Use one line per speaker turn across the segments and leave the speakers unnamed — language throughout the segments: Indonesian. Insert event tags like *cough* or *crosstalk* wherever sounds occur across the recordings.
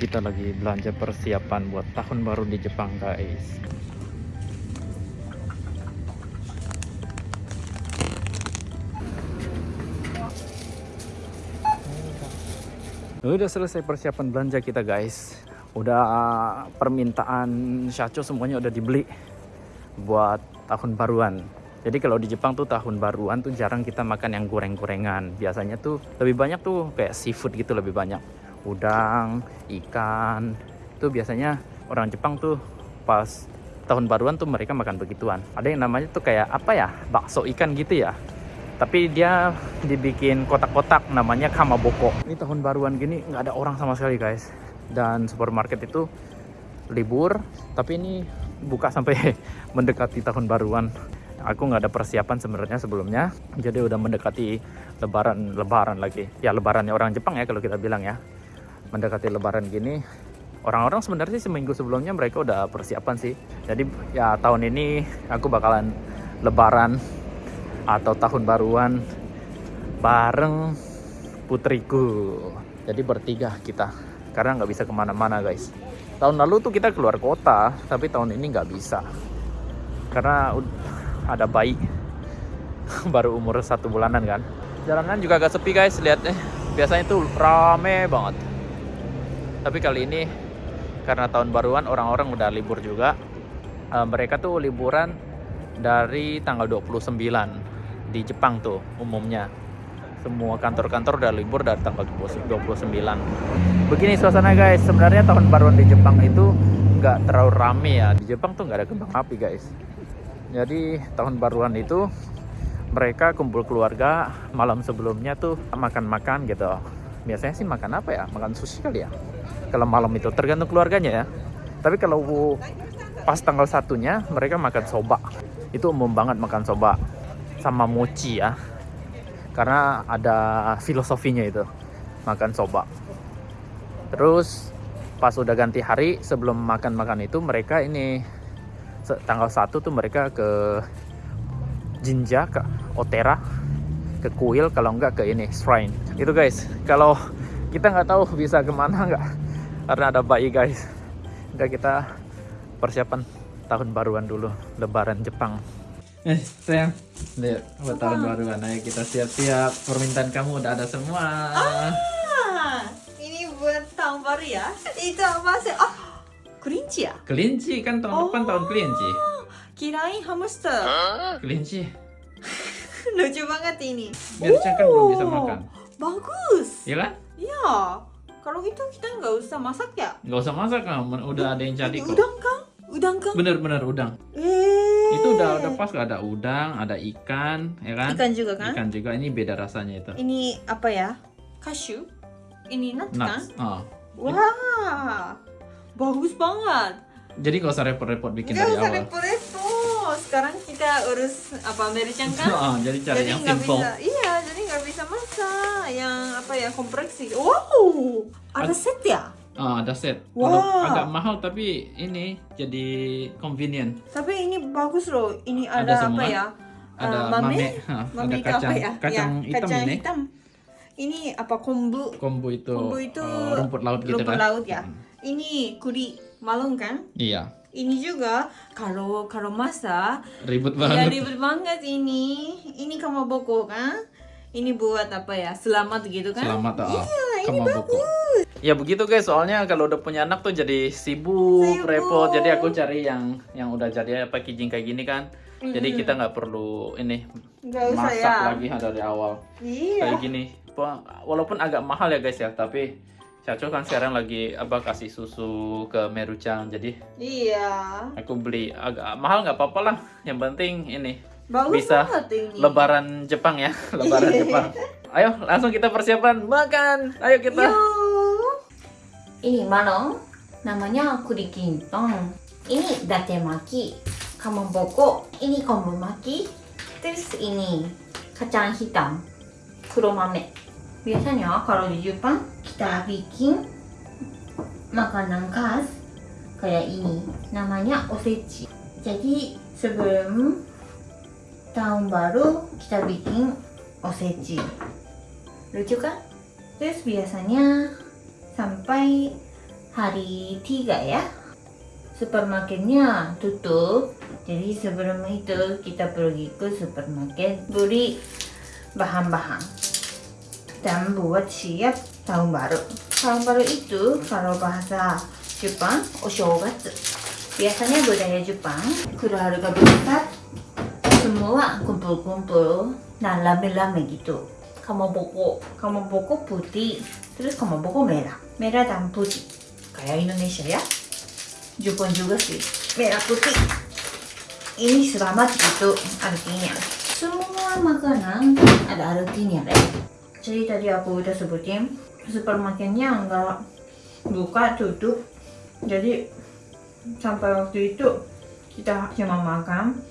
kita lagi belanja persiapan buat tahun baru di Jepang guys. Udah selesai persiapan belanja kita guys. Udah permintaan shacho semuanya udah dibeli buat tahun baruan. Jadi kalau di Jepang tuh tahun baruan tuh jarang kita makan yang goreng-gorengan. Biasanya tuh lebih banyak tuh kayak seafood gitu lebih banyak udang, ikan. Itu biasanya orang Jepang tuh pas tahun baruan tuh mereka makan begituan. Ada yang namanya tuh kayak apa ya? Bakso ikan gitu ya. Tapi dia dibikin kotak-kotak namanya kamaboko. Ini tahun baruan gini nggak ada orang sama sekali guys. Dan supermarket itu libur, tapi ini buka sampai *laughs* mendekati tahun baruan. Aku nggak ada persiapan sebenarnya sebelumnya, jadi udah mendekati lebaran lebaran lagi. Ya lebarannya orang Jepang ya kalau kita bilang ya mendekati lebaran gini orang-orang sebenarnya seminggu sebelumnya mereka udah persiapan sih. Jadi ya tahun ini aku bakalan lebaran atau tahun baruan bareng putriku. Jadi bertiga kita. Karena nggak bisa ke mana-mana guys. Tahun lalu tuh kita keluar kota tapi tahun ini nggak bisa. Karena ada bayi. *laughs* Baru umur satu bulanan kan. Jalanan juga agak sepi guys. Lihat eh biasanya tuh rame banget tapi kali ini karena tahun baruan orang-orang udah libur juga. Uh, mereka tuh liburan dari tanggal 29 di Jepang tuh umumnya. Semua kantor-kantor udah libur dari tanggal 29 begini suasana guys. Sebenarnya tahun baruan di Jepang itu nggak terlalu rame ya. Di Jepang tuh nggak ada kembang api guys. Jadi tahun baruan itu mereka kumpul keluarga malam sebelumnya tuh makan-makan gitu biasanya sih makan apa ya? Makan sushi kali ya? Kalau malam itu tergantung keluarganya ya. Tapi kalau pas tanggal satunya mereka makan soba. Itu umum banget makan soba sama mochi ya. Karena ada filosofinya itu makan soba. Terus pas udah ganti hari sebelum makan-makan itu mereka ini tanggal satu tuh mereka ke Jinja ke Otera ke kuil kalau enggak ke ini shrine itu guys kalau kita nggak tahu bisa ke mana nggak? Karena ada bayi guys. Udah kita persiapan tahun baruan dulu lebaran Jepang. Eh sayang lihat buat tahun baruan ayo kita siap-siap. Permintaan kamu udah ada semua.
Ah, ini buat tahun baru ya? Itu apa sih? Ah kelinci ya?
Kelinci kan tahun oh. depan tahun kelinci.
kirain hamster.
Kelinci. *laughs*
Lucu banget ini.
Biar oh, kan belum bisa makan
bagus
iya kan
iya kalau itu kita nggak usah masak ya?
Nggak usah masak kan, udah ada yang jadi kok.
Udang kan? Udang kan?
Bener-bener udang.
Eh.
Itu udah udah pas ada udang, ada ikan, ya kan?
Ikan juga kan?
Ikan juga. Ini beda rasanya itu.
Ini apa ya? Cashew. Ini nuts, nuts. kan? Oh. Wah, bagus banget.
Jadi gak usah repot-repot bikin gak dari awal. Gak usah
repot-repot. Sekarang kita urus apa American kan?
oh, jadi cari jadi yang simple.
Bisa, iya, jadi nggak bisa masak yang apa ya kompleksi. Wow, ada set ya?
Oh, ada set. Wow. agak mahal tapi ini jadi convenient.
Tapi ini bagus loh. Ini ada, ada apa ya?
Ada uh, mame, mame,
mame
ada kacang,
ya?
kacang ya, hitam kacang ini. hitam.
Ini apa kombu?
Kombu itu.
Kombu itu
uh, rumput laut gitu
rumput
kan?
laut ya. Hmm. Ini kuri malung kan?
Iya.
Ini juga kalau kalau masa
ribut
iya,
banget.
Ya ribut banget ini. Ini kamu boko kan? Ini buat apa ya? Selamat gitu kan?
Selamat oh.
Iya, ini bagus.
Ya begitu guys, soalnya kalau udah punya anak tuh jadi sibuk, sibuk. repot. Jadi aku cari yang yang udah jadi packaging kayak gini kan. Mm -hmm. Jadi kita nggak perlu ini
Gak
masak
ya.
lagi dari awal.
Iya.
Kayak gini. Walaupun agak mahal ya guys ya, tapi Caco kan sekarang lagi apa kasih susu ke Merucang jadi
iya
aku beli agak mahal nggak apa-apa lah yang penting ini
Bagus
bisa
ini.
lebaran Jepang ya *laughs* lebaran Jepang. Ayo langsung kita persiapan makan. Ayo kita.
Ini malong namanya kurikintong ini date maki kamaboko ini kombu maki terus ini kacang hitam kuromame biasanya kalau di Jepang kita bikin makanan khas kayak ini namanya osechi. Jadi sebelum tahun baru kita bikin osechi lucu kan? terus biasanya sampai hari tiga ya. Supermarketnya tutup. Jadi sebelum itu kita pergi ke supermarket beli bahan-bahan dan buat siap tahun baru. Tahun baru itu kalau bahasa Jepang oshogatsu. Biasanya budaya Jepang keluarga besar semua kumpul-kumpul nah rame-rame gitu. Kamaboko, kamaboko putih, terus kamaboko merah, merah dan putih. Kayak Indonesia ya. Jepang juga sih, merah putih. Ini selamat gitu artinya. Semua makanan ada artinya deh. Jadi tadi aku udah sebutin supermarketnya nggak buka tutup. Jadi sampai waktu itu kita cuma makan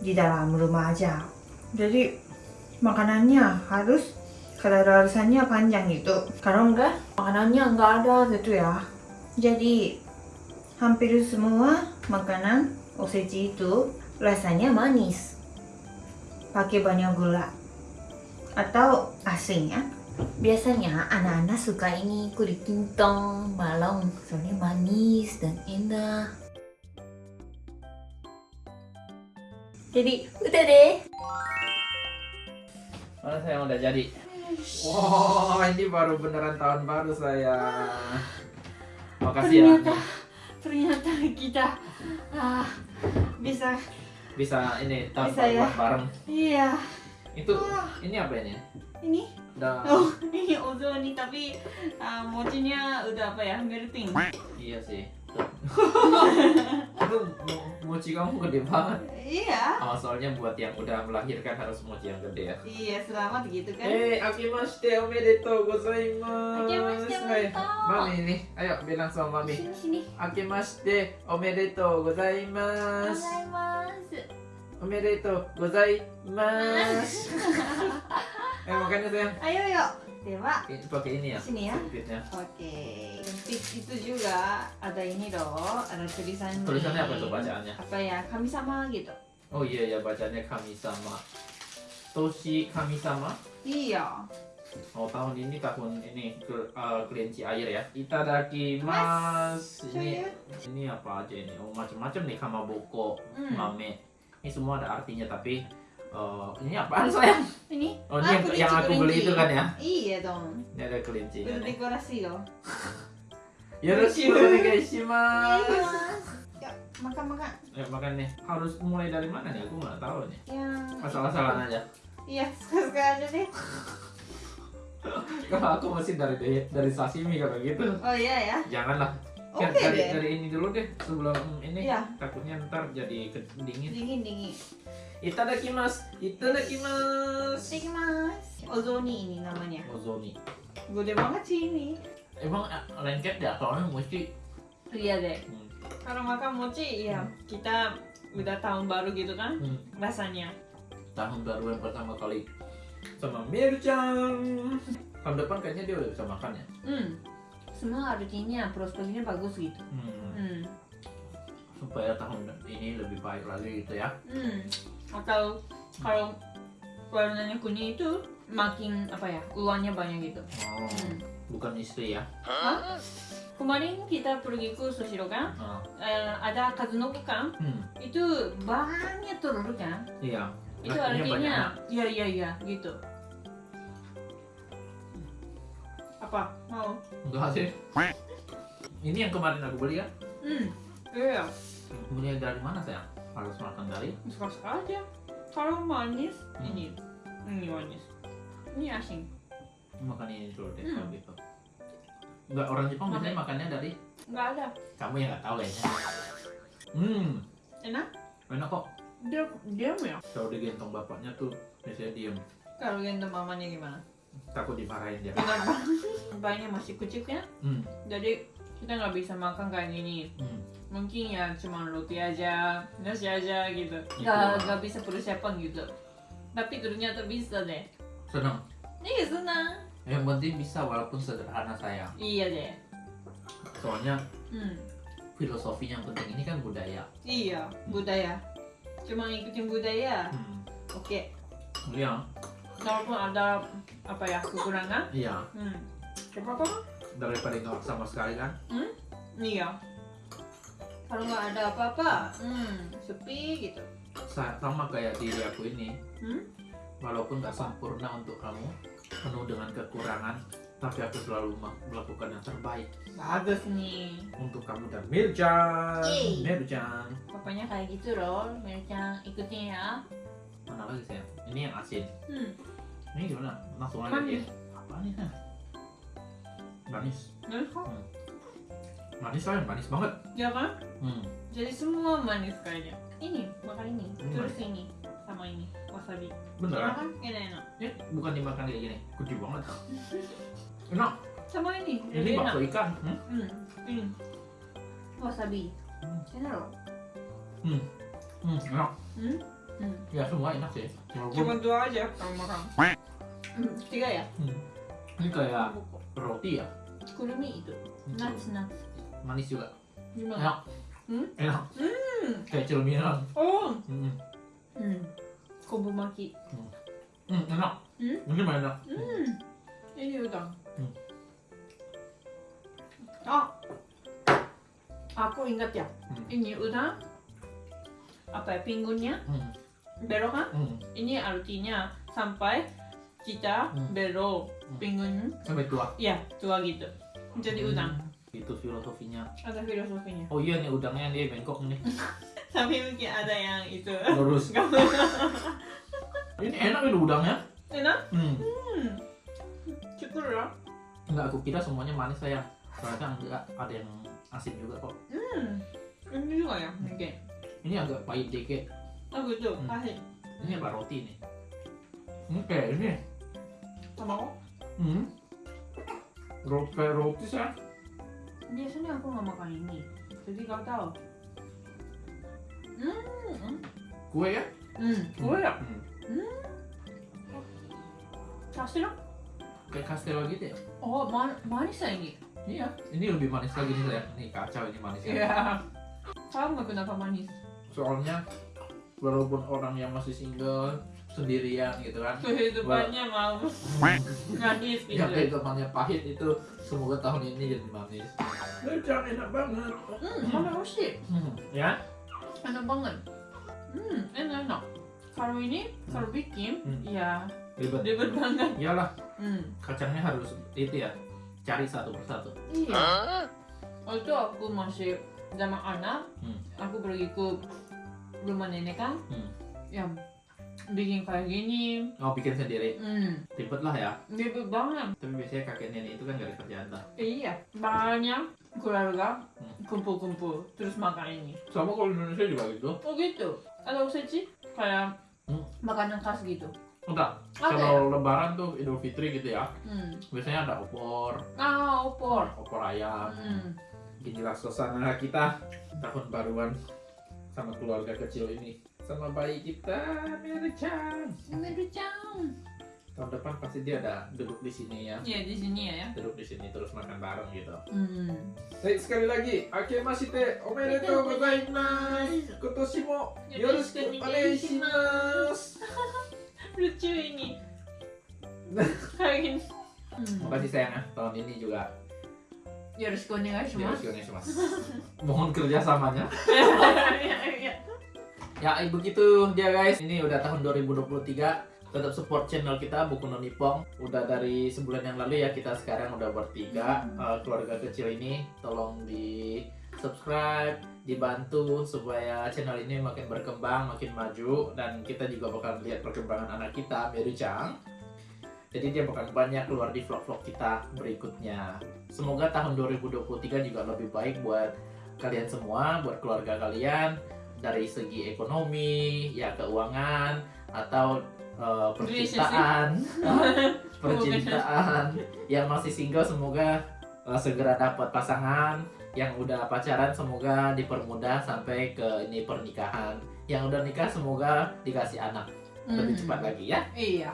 di dalam rumah aja. Jadi makanannya harus kadaluarsanya panjang gitu. Kalau enggak makanannya enggak ada gitu ya. Jadi hampir semua makanan osechi itu rasanya manis. Pakai banyak gula atau asin ya. Biasanya anak-anak suka ini kulit kintong, balong, soalnya manis dan enak. Jadi udah deh.
Mana saya udah jadi? Wow, ini baru beneran tahun baru saya. Makasih ya.
Ternyata ternyata kita ah, bisa
Bisa ini tahun
Bisa ya.
baruan bareng.
iya
Itu ini apa ini?
Ini?
Udah
Oh, *laughs* ini ozoni tapi ah, mochinya udah apa ya? Melting.
iya sih. *laughs* Itu mo- mochi kamu gede banget.
Iya.
Oh, soalnya buat yang udah melahirkan harus mochi yang gede ya.
Iya, selamat gitu kan.
Eh, akimashite omedetou gozaimasu.
Akimashite
Hai.
omedetou.
Mami ini, ayo bilang sama Mami.
sini sini.
Akimashite omedetou gozaimasu. Omedetou gozaimasu. *laughs* eh, makanya sayang.
Ayo yuk. Dewa.
Ini pakai ini ya.
Sini ya.
Sempitnya.
Oke. Sempit itu juga ada ini loh, ada tulisan.
Tulisannya apa tuh bacaannya?
Apa ya? Kami sama gitu.
Oh iya ya bacanya kami sama. Toshi kami sama.
Iya.
Oh tahun ini tahun ini ke uh, kelinci air ya. Itadakimasu. Ini ini apa aja ini? Oh macam-macam nih kamaboko,
Hmm.
mame. Ini semua ada artinya tapi eh, ini apaan sayang?
Ini?
Oh ini
Ah,
yang,
kelinci,
yang aku beli
kelinci.
itu kan ya?
Iya dong.
Ini ada kelincinya
Udah
nih.
dekorasi loh. *laughs*
Yoroshiku onegaishimasu.
Yuk, makan-makan.
Ya makan nih. Harus mulai dari mana nih? Aku nggak tahu nih.
Yang
Asal-asalan aja.
Iya, suka-suka aja deh.
Kalau aku masih dari dari, sashimi kalau gitu.
Oh iya ya.
Janganlah.
Oke
Kan dari,
deh.
dari ini dulu deh sebelum ini
Iya.
takutnya ntar jadi ke- dingin.
Dingin dingin.
Itadakimasu. Itadakimasu.
Mas. Ozoni ini namanya.
Ozoni.
Gede banget sih ini.
Emang eh, lengket ya soalnya mesti
Iya deh.
hmm,
Kalau makan mochi, iya kita udah tahun baru gitu kan
hmm,
rasanya.
tahun baru yang pertama kali sama Mirchan. Tahun depan kayaknya dia udah bisa makan ya.
Hmm. Semua artinya prospeknya bagus gitu.
Hmm,
Hmm.
supaya tahun ini lebih baik lagi gitu ya.
Hmm. Atau kalau warnanya kuning itu makin apa ya uangnya banyak gitu.
Oh,
Hmm.
bukan istri ya.
Kemarin kita pergi ke Sushiro kan,
Oh,
eh, ada Kazunoki kan,
hmm,
itu banyak telur kan.
iya.
Itu
Artinya
artinya, iya iya iya gitu. Apa? Mau?
Enggak sih. *laughs* Ini yang kemarin aku beli ya.
Hmm. Iya.
Beli dari mana sayang? Harus makan dari?
Suka-suka aja. Kalau manis,
Hmm.
ini. Ini manis. Ini asin.
Makan ini dulu deh
Hmm.
kalau gitu. Enggak orang Jepang biasanya makannya dari
Nggak ada.
kamu yang nggak tahu kayaknya. *laughs* Hmm,
Enak?
enak kok.
Dia diam ya.
Kalau digendong bapaknya tuh biasanya diem.
Kalau gendong mamanya gimana?
Takut dimarahin dia.
Kenapa? *laughs* Bayinya masih kecil kan?
Hmm,
Jadi kita nggak bisa makan kayak gini.
hmm.
Mungkin ya cuma roti aja, nasi aja gitu.
Gitu.
Nggak nggak bisa persiapan gitu. Tapi ternyata bisa deh.
Senang.
Iya senang.
Yang penting bisa walaupun sederhana sayang.
Iya deh.
Soalnya
Hmm.
filosofi yang penting ini kan budaya.
Iya budaya. Cuma ikutin budaya.
Hmm.
Oke.
Iya,
Walaupun ada apa ya kekurangan.
iya.
Hmm. Apa-apa.
Daripada nggak sama sekali kan.
Hmm?
Iya. Kalau nggak ada apa-apa, hmm, sepi gitu.
Sa- sama kayak diri aku ini
Hmm?
walaupun gak sempurna untuk kamu penuh dengan kekurangan tapi aku selalu melakukan yang terbaik
Bagus nih.
untuk kamu dan Mirjan
Yeay.
Mirjan
Pokoknya kayak gitu loh, Mircang ikutin ya.
mana lagi sayang ini yang asin
Hmm.
ini gimana langsung aja ya apa nih Sayang? Manis
Manis kok?
manis sayang manis banget
Ya kan?
hmm.
Jadi semua manis kayaknya.
Ini, makan ini.
Hmm.
Terus ini.
Sama ini, wasabi.
bener
Enak
kan?
kan? Enak-enak.
ini bukan dimakan kayak gini kecil banget *laughs* enak
Sama ini,
ini
enak.
bakso ikan hmm?
Hmm. Ini.
Wasabi.
Hmm.
Enak loh.
Hmm. Hmm, enak
Hmm? Hmm.
ya semua enak sih walaupun
Cuma dua aja kamu makan. Hmm. Tiga ya?
hmm. ini kayak roti ya
Kurumi itu. Nuts, nuts.
manis juga
Gimana?
enak
Hmm?
enak
Hmm.
kayak celmiran
Oh.
hmm.
Hmm. Kombu maki.
Hmm, enak
Hmm?
ini enak
Hmm. Ini udang.
Hmm.
Oh. Aku ingat ya.
Hmm.
Ini udang. Apa ya pinggulnya?
Hmm.
Belok kan?
Hmm.
Ini artinya sampai kita
Hmm.
belok
Hmm.
pinggul.
sampai tua
Ya, tua gitu. Jadi udang.
Hmm. itu filosofinya
Ada filosofinya.
oh iya nih udangnya dia bengkok nih *laughs*
Tapi mungkin ada yang itu.
lurus *laughs* ini enak ini udangnya
Enak?
hmm.
Hmm. Cukup lah.
enggak aku kira semuanya manis sayang ternyata enggak ada yang asin juga kok
Hmm. Ini juga ya mungkin.
ini agak pahit dikit
Oh gitu.
Hmm.
Pahit.
ini apa roti nih ini kayak ini
Sama kok.
hmm. Roti kayak roti sayang
Biasanya aku nggak makan ini. Jadi kau tahu. Hmm.
kue ya
Hmm. Kue ya?
hmm.
Kasih dong.
kayak kastelo gitu ya
Oh, man manis ya ini.
iya ini lebih manis lagi nih sayang nih kacau ini manisnya
Iya. Tahu nggak kenapa manis?
soalnya walaupun orang yang masih single sendirian gitu kan
Kehidupannya mau manis gitu.
yang kehidupannya pahit itu semoga tahun ini jadi manis Jangan enak banget
Hmm, mana sih?
hmm. ya
Enak banget. Hmm, enak enak. Kalau ini, kalau bikin,
Hmm.
ya
ribet
ribet banget.
iyalah
Hmm.
kacangnya harus itu ya cari satu persatu
Iya. Waktu aku masih zaman anak,
Hmm.
aku pergi ke rumah nenek kan,
Hmm.
yang bikin kayak gini.
oh bikin sendiri
Hmm,
ribet lah ya
ribet banget.
tapi biasanya kakek nenek itu kan gak ada kerjaan lah
Iya, banyak keluarga
Hmm.
kumpul-kumpul terus makan ini.
sama kalau di Indonesia juga gitu
Oh gitu. Ada usaji kayak
Hmm.
makanan khas gitu.
enggak
ya?
kalau lebaran tuh idul fitri gitu ya
Hmm.
biasanya ada opor
Ah, opor.
opor ayam
Hmm.
inilah suasana kita tahun baruan sama keluarga kecil ini sama bayi kita Mary-chan
Merucang.
tahun depan pasti dia ada duduk di sini ya
Iya di sini ya.
duduk di sini terus makan bareng gitu
Hmm.
Baik sekali lagi akemashite omedetou gozaimasu kotoshi mo yoroshiku onegaishimasu *laughs*
Lucu ini. *laughs* Hmm.
makasih sayang ya tahun ini juga
Yoroshiku onegaishimasu.
yoroshiku onegaishimasu mohon kerjasamanya *laughs*
Iya, iya.
Ya begitu dia guys. Ini udah tahun 2023. Tetap support channel kita Buku No Nippon. Udah dari sebulan yang lalu ya kita sekarang udah bertiga Eh, keluarga kecil ini. Tolong di subscribe, dibantu supaya channel ini makin berkembang, makin maju dan kita juga bakal lihat perkembangan anak kita, Mary Chang. Jadi dia bakal banyak keluar di vlog-vlog kita berikutnya. Semoga tahun 2023 juga lebih baik buat kalian semua, buat keluarga kalian dari segi ekonomi, ya keuangan atau uh, percintaan, *laughs* percintaan. Yang masih single semoga uh, segera dapat pasangan. Yang udah pacaran semoga dipermudah sampai ke ini pernikahan. Yang udah nikah semoga dikasih anak lebih
Hmm.
cepat lagi ya.
Iya.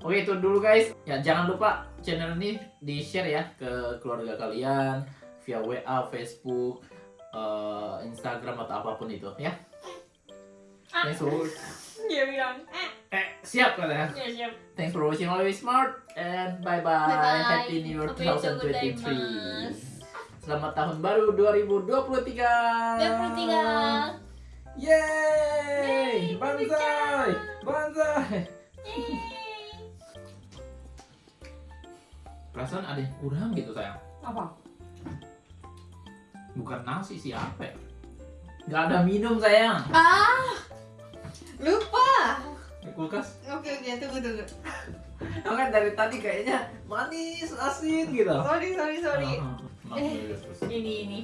Oke itu dulu guys. Ya jangan lupa channel ini di share ya ke keluarga kalian via WA, Facebook, eh, Instagram atau apa pun itu ya.
Ah.
Thanks for
Dia bilang, eh,
eh siap katanya.
ya siap.
Thanks for watching always smart and bye bye.
Bye-bye.
Happy New Year
Sampai jumpa,
2023.
gozaimasu.
Selamat tahun baru 2023.
23.
Yeay! Banzai! Banzai! Perasaan ada yang kurang gitu sayang.
Apa?
Bukan nasi sih apa ya? Gak ada minum sayang.
Ah, lupa.
Di kulkas.
Oke oke, tunggu tunggu.
Nah, kan dari tadi kayaknya manis, asin gitu.
Sorry sorry sorry.
Ah.
Eh. Ini ini.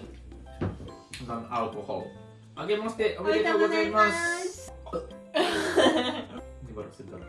Non alkohol. Oke, mas deh. Oke,
Oritagozaimasu.
Ini baru segar.